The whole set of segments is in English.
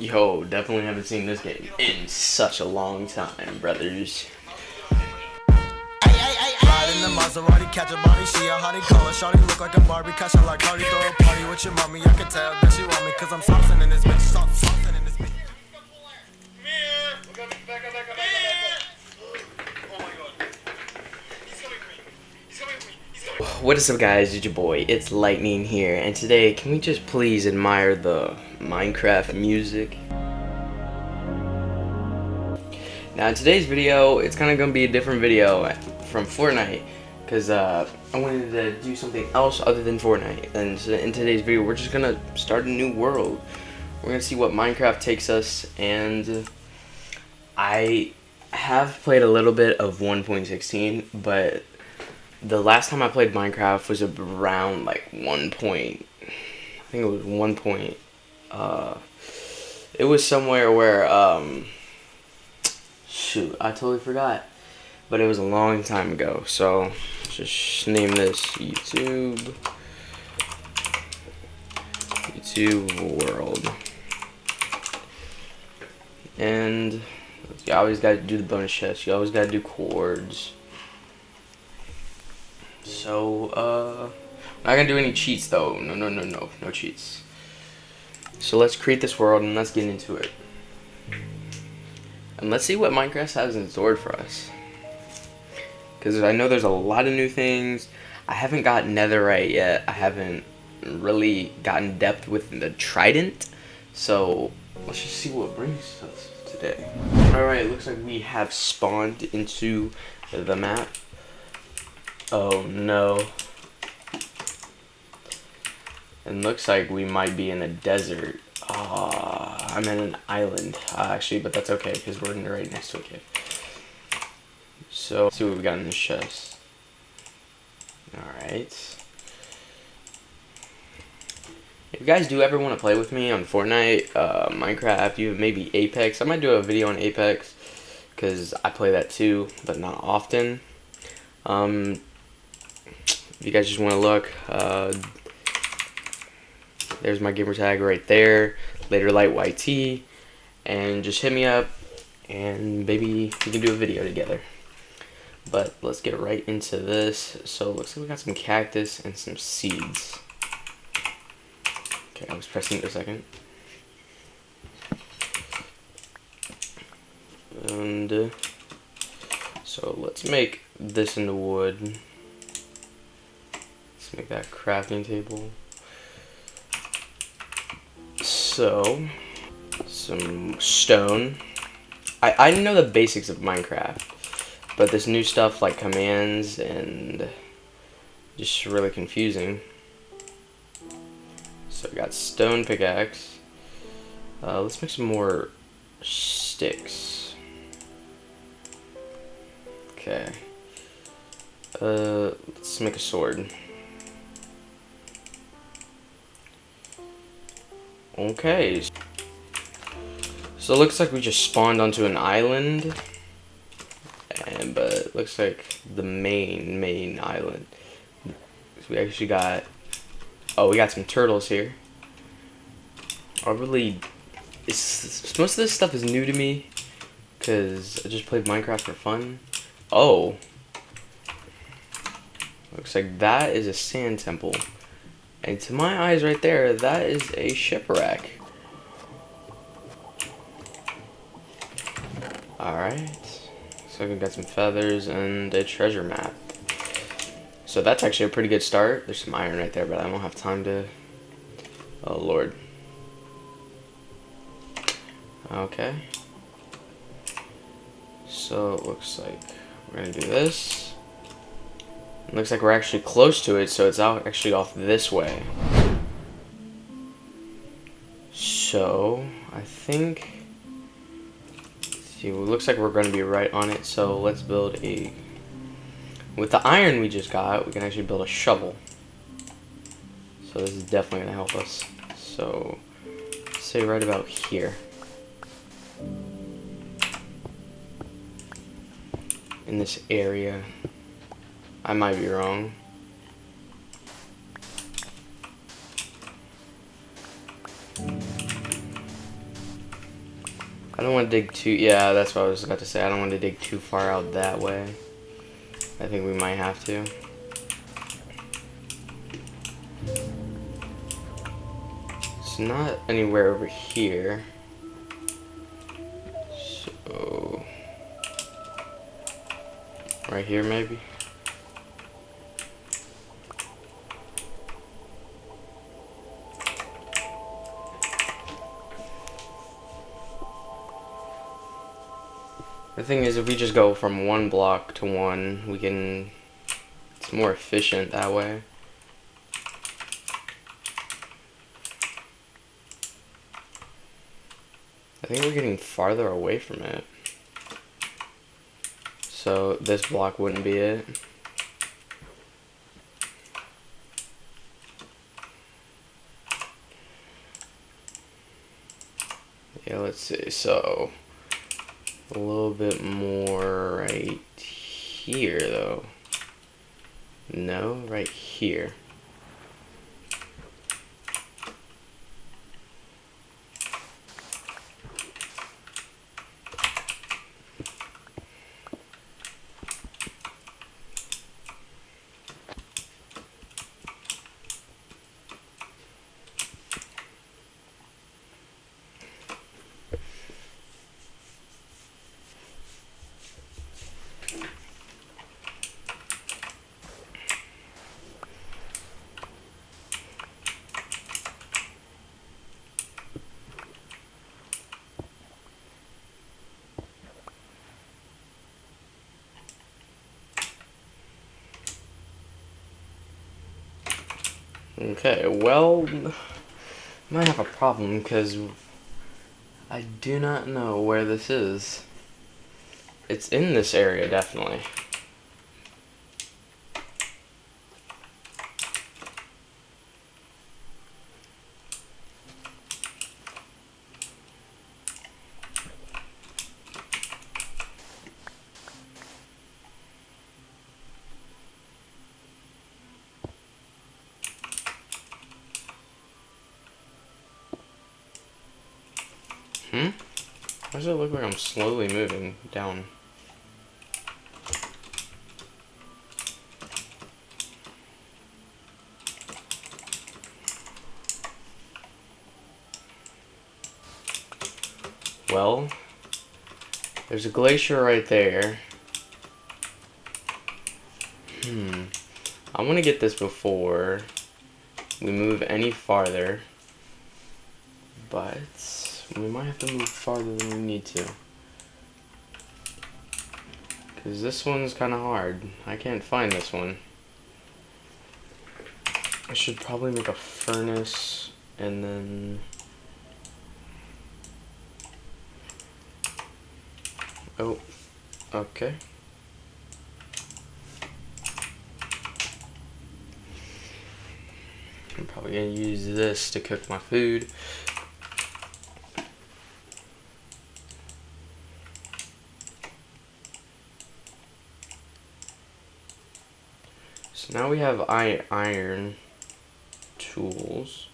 Yo, definitely haven't seen this game in such a long time, brothers. Maserati, catch a body, she a hottie, her shawty, look like a Barbie, cash like Cardi, throw a party with your mommy, I can tell that she want me, cause I'm in this bitch, in this bitch. What is up guys, it's your boy, it's Lightning here, and today, can we just please admire the Minecraft music? Now in today's video, it's kind of going to be a different video from Fortnite, because uh, I wanted to do something else other than Fortnite, and so in today's video, we're just going to start a new world. We're going to see what Minecraft takes us, and I have played a little bit of 1.16, but the last time I played Minecraft was around like one point. I think it was one point. Uh, it was somewhere where um, shoot, I totally forgot. But it was a long time ago. So just name this YouTube. YouTube World. And you always got to do the bonus chest. You always got to do coords. So, uh, not gonna do any cheats though. No, no, no, no, no cheats. So let's create this world and let's get into it. And let's see what Minecraft has in store for us. Because I know there's a lot of new things. I haven't got netherite yet. I haven't really gotten depth with the trident. So let's just see what brings us today. Alright, looks like we have spawned into the map. Oh no. It looks like we might be in a desert. Ah, I'm in an island, uh, actually, but that's okay because we're right next to a cave. So, let's see what we got in this chest. Alright. If you guys do ever want to play with me on Fortnite, uh, Minecraft, you maybe Apex, I might do a video on Apex because I play that too, but not often. Um, if you guys just want to look, uh, there's my gamer tag right there, later light YT, and just hit me up, and maybe we can do a video together. But let's get right into this. So looks like we got some cactus and some seeds. Okay, I was pressing it a second. And uh, so let's make this into wood make that crafting table. So, some stone. I, I know the basics of Minecraft, but this new stuff like commands and just really confusing. So I got stone pickaxe. Uh, let's make some more sticks. Okay. Uh, let's make a sword. Okay. So it looks like we just spawned onto an island. And, but it looks like the main, main island. So we actually got... Oh, we got some turtles here. I really... It's, most of this stuff is new to me. Because I just played Minecraft for fun. Oh. Looks like that is a sand temple. And to my eyes right there, that is a shipwreck. Alright. So we got some feathers and a treasure map. So that's actually a pretty good start. There's some iron right there, but I don't have time to... Oh, Lord. Okay. So it looks like we're going to do this. Looks like we're actually close to it, so it's out actually off this way. So, I think... See, it looks like we're going to be right on it, so let's build a... With the iron we just got, we can actually build a shovel. So this is definitely going to help us. So, say right about here. In this area. I might be wrong. I don't want to dig too, yeah, that's what I was about to say. I don't want to dig too far out that way. I think we might have to. It's not anywhere over here. So, right here maybe? The thing is, if we just go from one block to one, we can, it's more efficient that way. I think we're getting farther away from it. So this block wouldn't be it. Yeah, let's see. So a little bit more right here, though. No, right here. Okay, well, might have a problem because I do not know where this is. It's in this area, definitely. Hmm? Why does it look like I'm slowly moving down? Well, there's a glacier right there. Hmm. I want to get this before we move any farther. But we might have to move farther than we need to. Because this one's kind of hard. I can't find this one. I should probably make a furnace and then... Oh, okay. I'm probably gonna use this to cook my food. Now we have iron tools.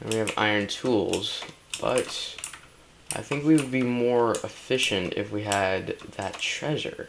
And we have iron tools, but I think we would be more efficient if we had that treasure.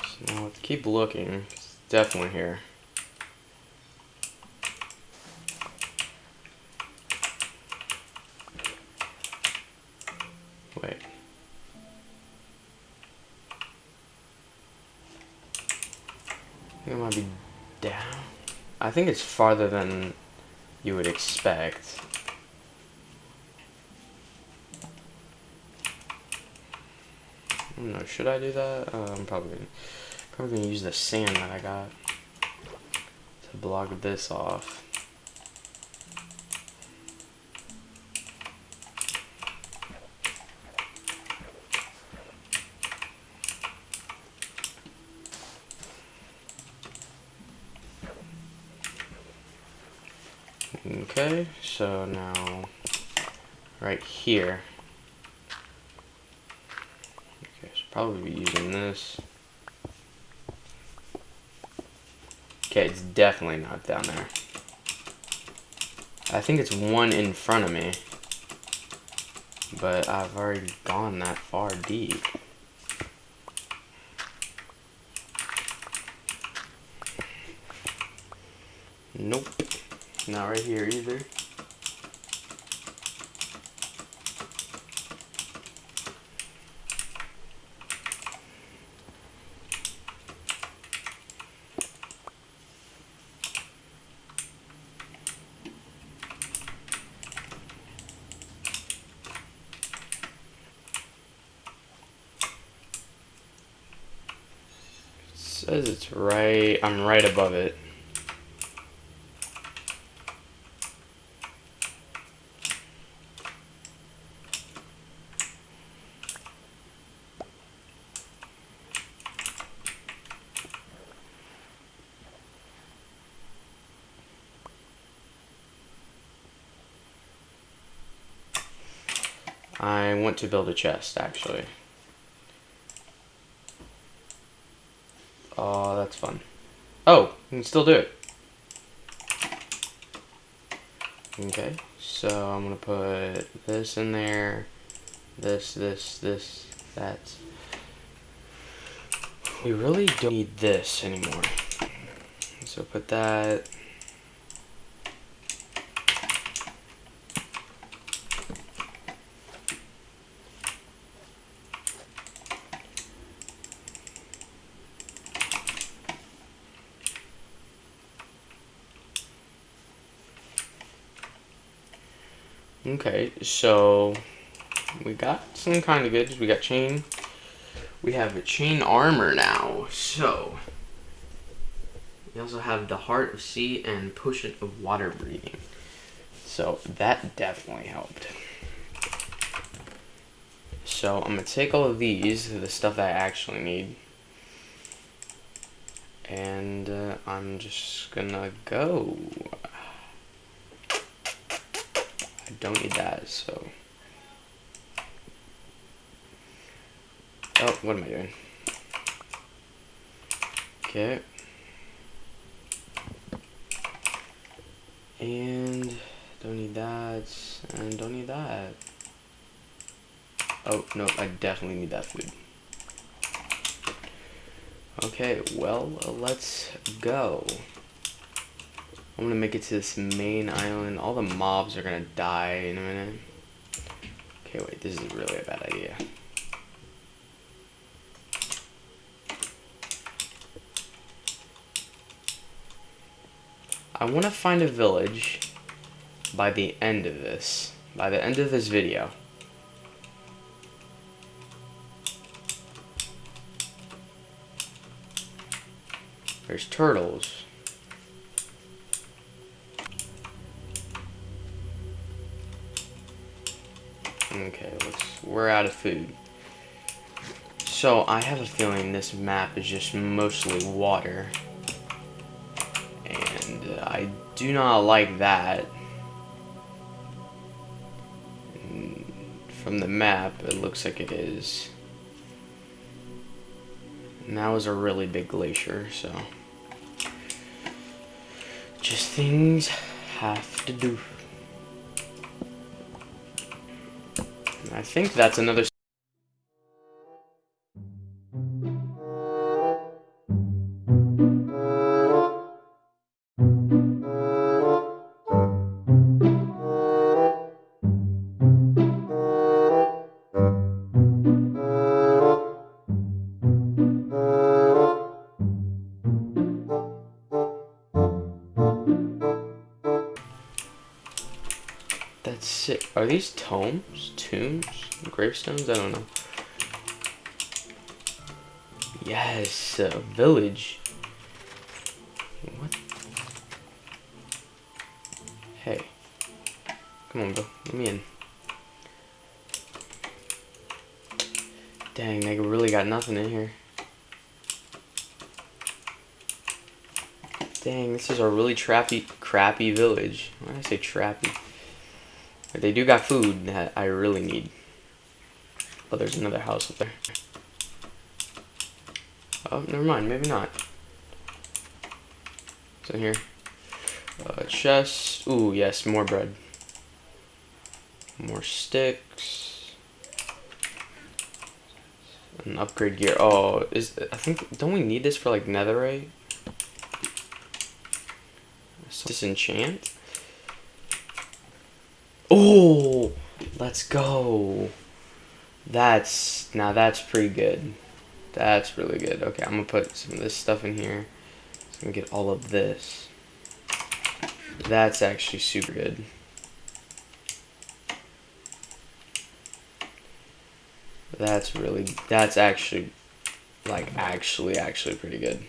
So now let's keep looking. Definitely here. Wait. I think it might be down. I think it's farther than you would expect. I should I do that? Uh, I'm probably probably gonna use the sand that I got to block this off. Okay, so now right here I guess Probably be using this. Okay, it's definitely not down there. I think it's one in front of me. But I've already gone that far deep. Nope. Not right here either. Says it's right, I'm right above it. I want to build a chest, actually. That's fun. Oh, you can still do it. Okay, so I'm gonna put this in there, this, this, this, that. We really don't need this anymore. So put that Okay, so we got some kind of goods. We got chain. We have a chain armor now. So we also have the heart of sea and potion of water breathing. So that definitely helped. So I'm gonna take all of these, the stuff that I actually need, and uh, I'm just gonna go. Don't need that, so. Oh, what am I doing? Okay. And don't need that, and don't need that. Oh, no, I definitely need that food. Okay, well, let's go. I'm gonna make it to this main island. All the mobs are gonna die in a minute. Okay, wait, this is really a bad idea. I want to find a village by the end of this. By the end of this video. There's turtles. Okay, let's, we're out of food. So, I have a feeling this map is just mostly water. And uh, I do not like that. from the map, it looks like it is. And that was a really big glacier, so... Just things have to do. I think that's another That's sick. Are these tomes? Tombs? Gravestones? I don't know. Yes, a village. What? Hey. Come on, bro. Let me in. Dang, they really got nothing in here. Dang, this is a really trappy, crappy village. Why did I say trappy? They do got food that I really need. But there's another house up there. Oh, never mind. Maybe not. So here. Uh, chest. Ooh, yes, more bread. More sticks. An upgrade gear. Oh, is I think don't we need this for like netherite? Disenchant. Oh, let's go. That's now that's pretty good. That's really good. Okay, I'm gonna put some of this stuff in here. So I'm gonna get all of this. That's actually super good. That's really, that's actually, like, actually, actually pretty good.